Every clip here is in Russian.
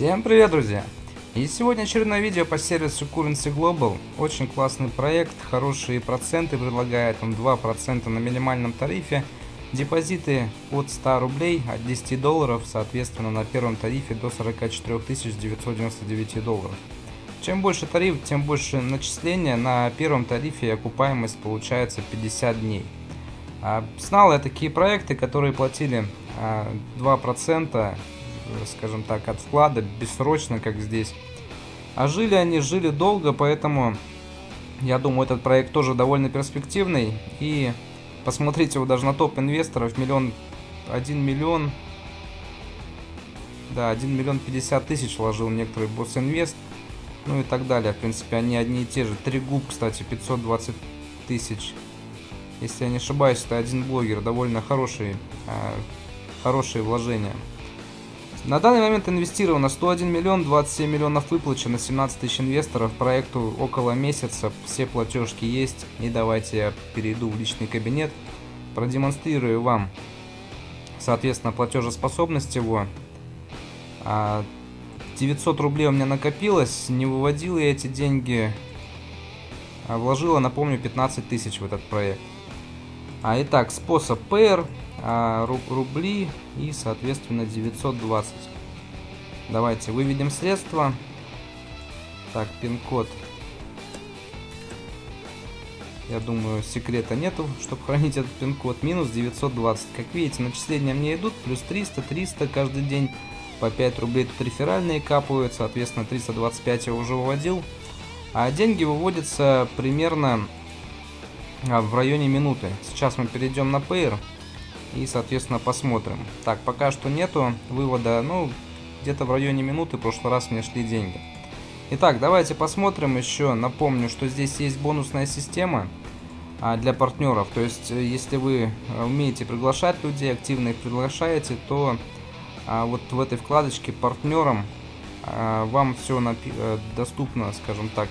Всем привет, друзья! И сегодня очередное видео по сервису Currency Global. Очень классный проект, хорошие проценты предлагает, он 2% на минимальном тарифе. Депозиты от 100 рублей, от 10 долларов, соответственно на первом тарифе до 44 999 долларов. Чем больше тариф, тем больше начисления. На первом тарифе окупаемость получается 50 дней. А, знал я такие проекты, которые платили 2%, а, скажем так, от вклада, бессрочно, как здесь. А жили они, жили долго, поэтому я думаю, этот проект тоже довольно перспективный. И Посмотрите его даже на топ инвесторов. Миллион, один миллион, да, 1 миллион 50 тысяч вложил некоторый босс инвест. Ну и так далее. В принципе, они одни и те же. Три губ, кстати, 520 тысяч. Если я не ошибаюсь, это один блогер. Довольно хорошие, э, хорошие вложения. На данный момент инвестировано 101 миллион, 27 миллионов выплачено, 17 тысяч инвесторов, проекту около месяца, все платежки есть. И давайте я перейду в личный кабинет, продемонстрирую вам, соответственно, платежеспособность его. 900 а, рублей у меня накопилось, не выводил я эти деньги, а вложила, напомню, 15 тысяч в этот проект. А, итак, способ PR, а, рубли и, соответственно, 920. Давайте выведем средства. Так, пин-код. Я думаю, секрета нету, чтобы хранить этот пин-код. Минус 920. Как видите, начисления мне идут. Плюс 300, 300 каждый день. По 5 рублей тут реферальные капают. Соответственно, 325 я уже выводил. А деньги выводятся примерно в районе минуты. Сейчас мы перейдем на Payer и, соответственно, посмотрим. Так, пока что нету вывода, ну, где-то в районе минуты в прошлый раз мне шли деньги. Итак, давайте посмотрим еще. Напомню, что здесь есть бонусная система а, для партнеров. То есть, э, если вы э, умеете приглашать людей, активно их приглашаете, то а, вот в этой вкладочке партнерам а, вам все э, доступно, скажем так,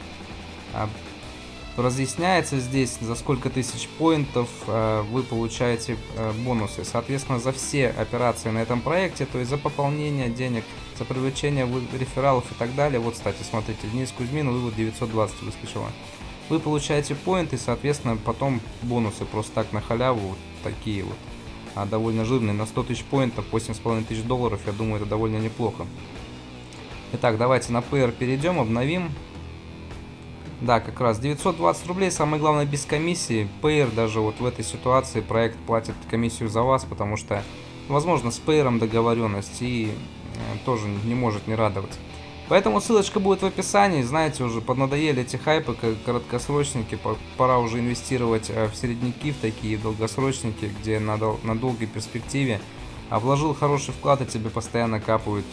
разъясняется здесь, за сколько тысяч поинтов э, вы получаете э, бонусы. Соответственно, за все операции на этом проекте, то есть за пополнение денег, за привлечение рефералов и так далее. Вот, кстати, смотрите, Денис Кузьмин, вывод 920 выскочило. Вы получаете поинты, соответственно, потом бонусы просто так на халяву, вот такие вот. А довольно жирные, на 100 тысяч поинтов, 8,5 тысяч долларов, я думаю, это довольно неплохо. Итак, давайте на PR перейдем, обновим. Да, как раз 920 рублей, самое главное без комиссии. Payer даже вот в этой ситуации проект платит комиссию за вас, потому что, возможно, с Payer договоренность и э, тоже не может не радовать. Поэтому ссылочка будет в описании. Знаете, уже поднадоели эти хайпы, как короткосрочники. Пора уже инвестировать э, в середняки, в такие долгосрочники, где на, дол на долгой перспективе. А вложил хороший вклад, и тебе постоянно капают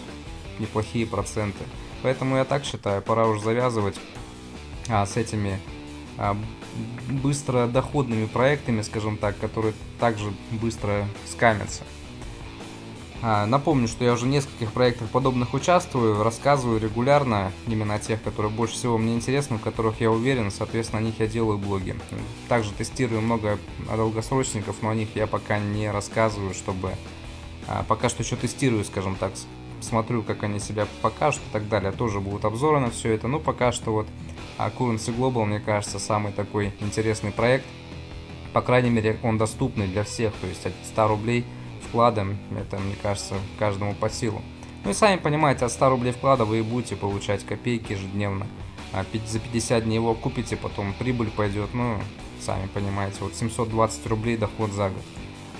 неплохие проценты. Поэтому я так считаю, пора уже завязывать а, с этими а, быстро доходными проектами, скажем так, которые также быстро скамятся. А, напомню, что я уже в нескольких проектах подобных участвую, рассказываю регулярно именно о тех, которые больше всего мне интересны, в которых я уверен, соответственно, о них я делаю блоги. Также тестирую много долгосрочников, но о них я пока не рассказываю, чтобы... А, пока что еще тестирую, скажем так, смотрю, как они себя покажут и так далее. Тоже будут обзоры на все это, но пока что вот а Currency Global, мне кажется, самый такой интересный проект. По крайней мере, он доступный для всех, то есть от 100 рублей вкладом, это, мне кажется, каждому по силу. Ну и сами понимаете, от 100 рублей вклада вы будете получать копейки ежедневно. А за 50 дней его купите, потом прибыль пойдет, ну, сами понимаете, вот 720 рублей доход за год.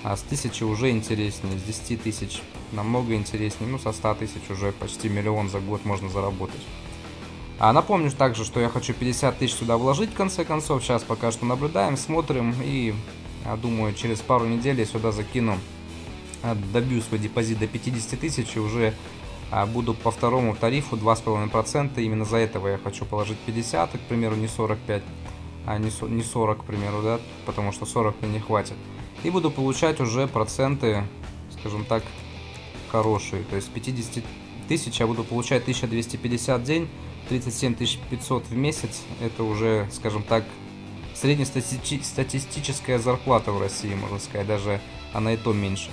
А с 1000 уже интереснее, с 10 тысяч намного интереснее, ну, со 100 тысяч уже почти миллион за год можно заработать. А напомню также, что я хочу 50 тысяч сюда вложить в конце концов. Сейчас пока что наблюдаем, смотрим и, я думаю, через пару недель я сюда закину, а, добью свой депозит до 50 тысяч и уже а, буду по второму тарифу 2,5%. Именно за этого я хочу положить 50, к примеру, не 45, а не 40, к примеру, да, потому что 40 мне не хватит. И буду получать уже проценты, скажем так, хорошие. То есть 50 тысяч я буду получать 1250 в день 37 500 в месяц, это уже, скажем так, среднестатистическая зарплата в России, можно сказать, даже она и то меньше.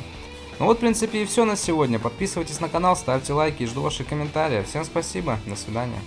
Ну вот, в принципе, и все на сегодня. Подписывайтесь на канал, ставьте лайки и жду ваших комментариев. Всем спасибо, до свидания.